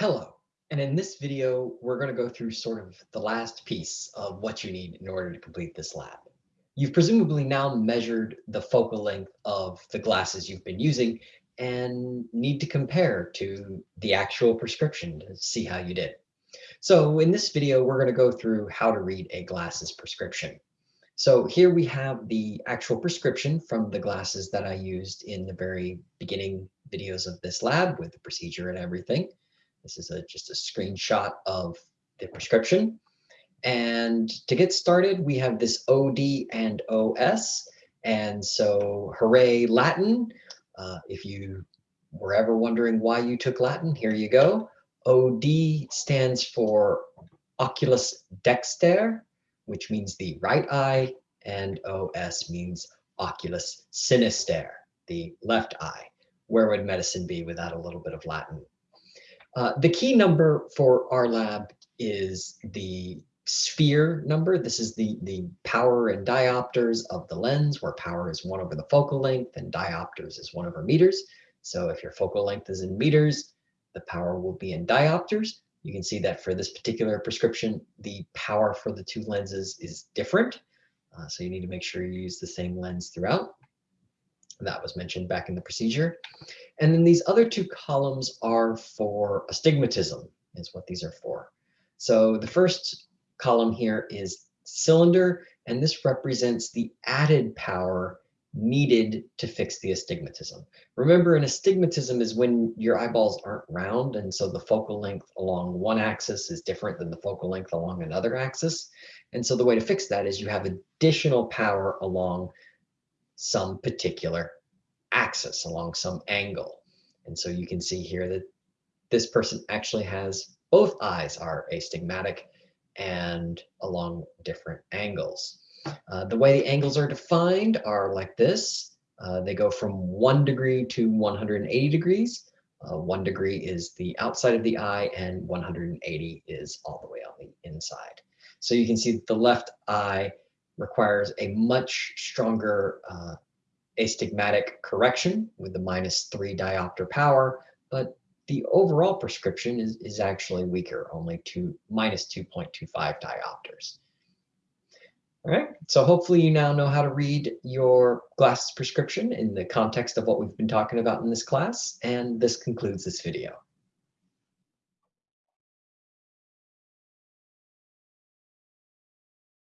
Hello, and in this video, we're going to go through sort of the last piece of what you need in order to complete this lab. You've presumably now measured the focal length of the glasses you've been using and need to compare to the actual prescription to see how you did. So in this video, we're going to go through how to read a glasses prescription. So here we have the actual prescription from the glasses that I used in the very beginning videos of this lab with the procedure and everything. This is a, just a screenshot of the prescription. And to get started, we have this OD and OS. And so hooray Latin. Uh, if you were ever wondering why you took Latin, here you go. OD stands for oculus dexter, which means the right eye, and OS means oculus sinister, the left eye. Where would medicine be without a little bit of Latin? Uh, the key number for our lab is the sphere number. This is the, the power in diopters of the lens, where power is one over the focal length and diopters is one over meters. So if your focal length is in meters, the power will be in diopters. You can see that for this particular prescription, the power for the two lenses is different. Uh, so you need to make sure you use the same lens throughout. That was mentioned back in the procedure. And then these other two columns are for astigmatism is what these are for. So the first column here is cylinder, and this represents the added power needed to fix the astigmatism. Remember, an astigmatism is when your eyeballs aren't round, and so the focal length along one axis is different than the focal length along another axis. And so the way to fix that is you have additional power along some particular axis along some angle. And so you can see here that this person actually has both eyes are astigmatic and along different angles. Uh, the way the angles are defined are like this. Uh, they go from one degree to 180 degrees. Uh, one degree is the outside of the eye and 180 is all the way on the inside. So you can see the left eye requires a much stronger uh, astigmatic correction with the minus three diopter power, but the overall prescription is, is actually weaker, only two, minus 2.25 diopters. All right, so hopefully you now know how to read your glasses prescription in the context of what we've been talking about in this class, and this concludes this video.